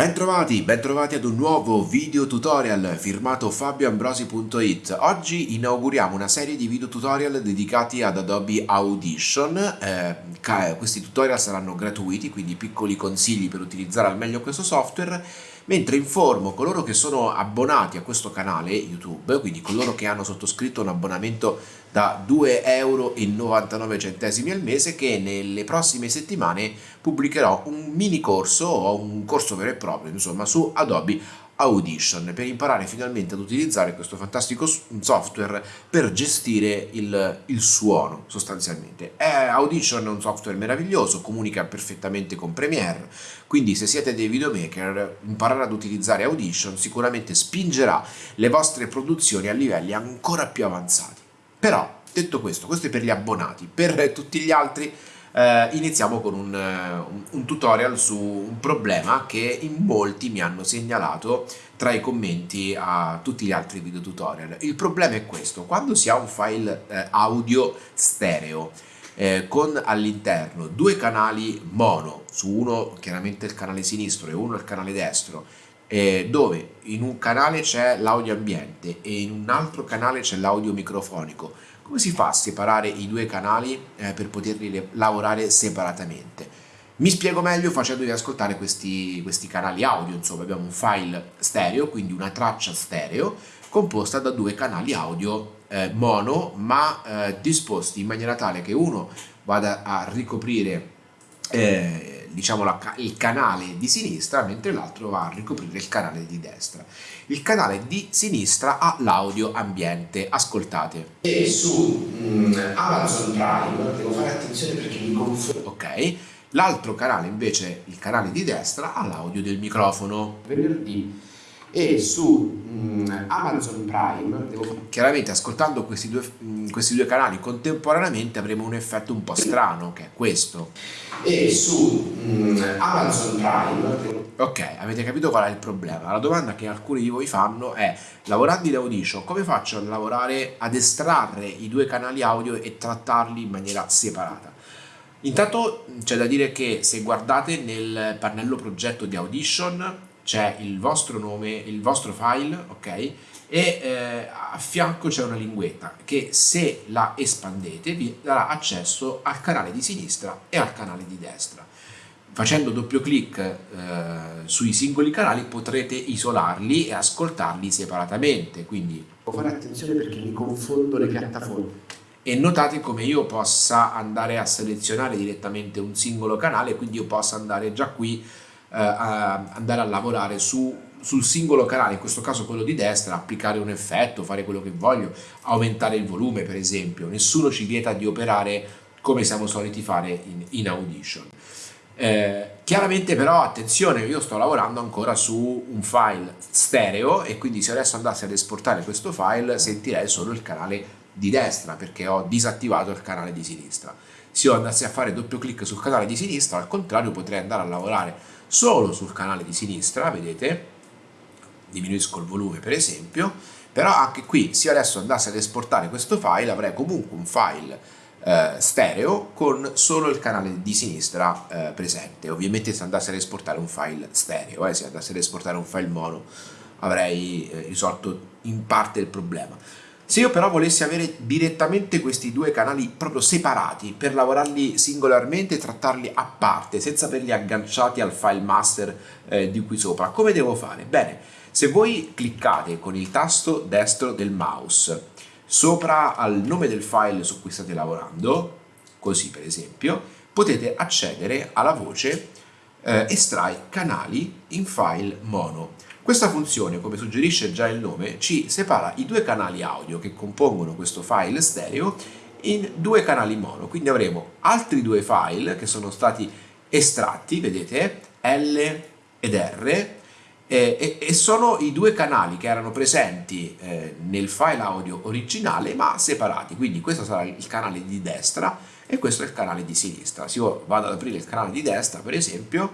Bentrovati, bentrovati ad un nuovo video tutorial firmato fabioambrosi.it Oggi inauguriamo una serie di video tutorial dedicati ad Adobe Audition. Eh, Questi tutorial saranno gratuiti, quindi piccoli consigli per utilizzare al meglio questo software mentre informo coloro che sono abbonati a questo canale YouTube, quindi coloro che hanno sottoscritto un abbonamento da 2,99 euro al mese che nelle prossime settimane pubblicherò un mini corso o un corso vero e proprio insomma su Adobe Audition per imparare finalmente ad utilizzare questo fantastico software per gestire il, il suono sostanzialmente. È Audition è un software meraviglioso, comunica perfettamente con Premiere, quindi se siete dei videomaker imparare ad utilizzare Audition sicuramente spingerà le vostre produzioni a livelli ancora più avanzati. Però, detto questo, questo è per gli abbonati, per tutti gli altri eh, iniziamo con un, un, un, tutorial su un problema che in molti mi hanno segnalato tra i commenti a tutti gli altri video tutorial. Il problema è questo, quando si ha un file eh, audio stereo eh, con all'interno due canali mono, su uno chiaramente il canale sinistro e uno il canale destro, eh, dove in un canale c'è l'audio ambiente e in un altro canale c'è l'audio microfonico, come si fa a separare i due canali eh, per poterli lavorare separatamente? Mi spiego meglio facendovi ascoltare questi, questi canali audio, insomma abbiamo un file stereo, quindi una traccia stereo composta da due canali audio eh, mono ma eh, disposti in maniera tale che uno vada a ricoprire eh, diciamo la, il canale di sinistra mentre l'altro va a ricoprire il canale di destra. Il canale di sinistra ha l'audio ambiente ascoltate. E su mm, Amazon Prime devo fare attenzione perché mi confondo ok. L'altro canale invece il canale di destra ha l'audio del microfono. Venerdì e su mm, Amazon Prime devo... chiaramente ascoltando questi due, mm, questi due canali contemporaneamente avremo un effetto un po' strano che è questo. E su mm, Amazon Prime ok avete capito qual è il problema? La domanda che alcuni di voi fanno è lavorando in Audition come faccio a lavorare ad estrarre i due canali audio e trattarli in maniera separata? Intanto c'è da dire che se guardate nel pannello progetto di Audition c'è il vostro nome, il vostro file, ok? E eh, a fianco c'è una linguetta che se la espandete vi darà accesso al canale di sinistra e al canale di destra. Facendo doppio clic eh, sui singoli canali potrete isolarli e ascoltarli separatamente, quindi devo fare attenzione perché mi confondo le piattaforme e notate come io possa andare a selezionare direttamente un singolo canale quindi io possa andare già qui andare a lavorare su, sul singolo canale, in questo caso quello di destra, applicare un effetto, fare quello che voglio, aumentare il volume per esempio, nessuno ci vieta di operare come siamo soliti fare in, in Audition. Eh, chiaramente però attenzione io sto lavorando ancora su un file stereo e quindi se adesso andassi ad esportare questo file sentirei solo il canale di destra perché ho disattivato il canale di sinistra se io andassi a fare doppio clic sul canale di sinistra al contrario potrei andare a lavorare solo sul canale di sinistra, vedete, diminuisco il volume per esempio, però anche qui se io adesso andassi ad esportare questo file avrei comunque un file eh, stereo con solo il canale di sinistra eh, presente, ovviamente se andassi ad esportare un file stereo, eh, se andassi ad esportare un file mono avrei eh, risolto in parte il problema. Se io però volessi avere direttamente questi due canali proprio separati per lavorarli singolarmente e trattarli a parte senza averli agganciati al file master eh, di qui sopra, come devo fare? Bene, se voi cliccate con il tasto destro del mouse sopra al nome del file su cui state lavorando, così per esempio, potete accedere alla voce eh, estrai canali in file mono. Questa funzione, come suggerisce già il nome, ci separa i due canali audio che compongono questo file stereo in due canali mono, quindi avremo altri due file che sono stati estratti, vedete, L ed R, e, sono i due canali che erano presenti eh, nel file audio originale ma separati, quindi questo sarà il canale di destra e questo è il canale di sinistra. Se io vado ad aprire il canale di destra, per esempio,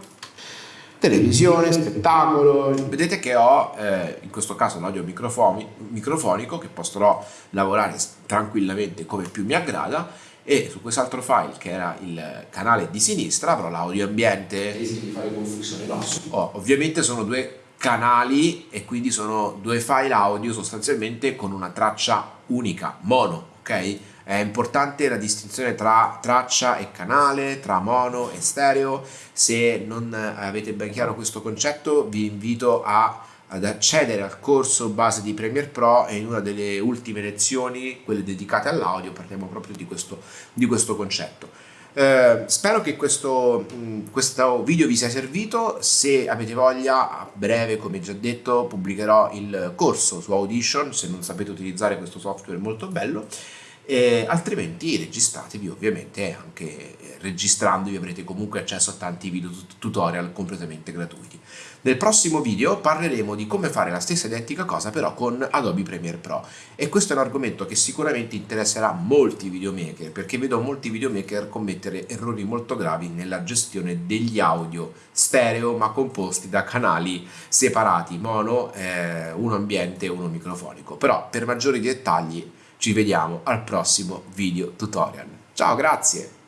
televisione, spettacolo, vedete che ho eh, in questo caso l'audio microfonico che potrò lavorare tranquillamente come più mi aggrada e su quest'altro file che era il canale di sinistra avrò l'audio ambiente. Rischi di fare confusione, no? Oh, ovviamente sono due canali e quindi sono due file audio sostanzialmente con una traccia unica, mono, ok? È importante la distinzione tra traccia e canale, tra mono e stereo. Se non avete ben chiaro questo concetto, vi invito a, ad accedere al corso base di Premiere Pro e in una delle ultime lezioni, quelle dedicate all'audio, parliamo proprio di questo, di questo concetto. Eh, spero che questo, mh, questo, video vi sia servito, se avete voglia a breve come già detto pubblicherò il corso su Audition se non sapete utilizzare questo software molto bello e altrimenti registratevi ovviamente anche registrandovi avrete comunque accesso a tanti video tutorial completamente gratuiti. Nel prossimo video parleremo di come fare la stessa identica cosa però con Adobe Premiere Pro e questo è un argomento che sicuramente interesserà molti videomaker perché vedo molti videomaker commettere errori molto gravi nella gestione degli audio stereo ma composti da canali separati mono, eh, uno ambiente e uno microfonico però per maggiori dettagli ci vediamo al prossimo video tutorial. Ciao, grazie!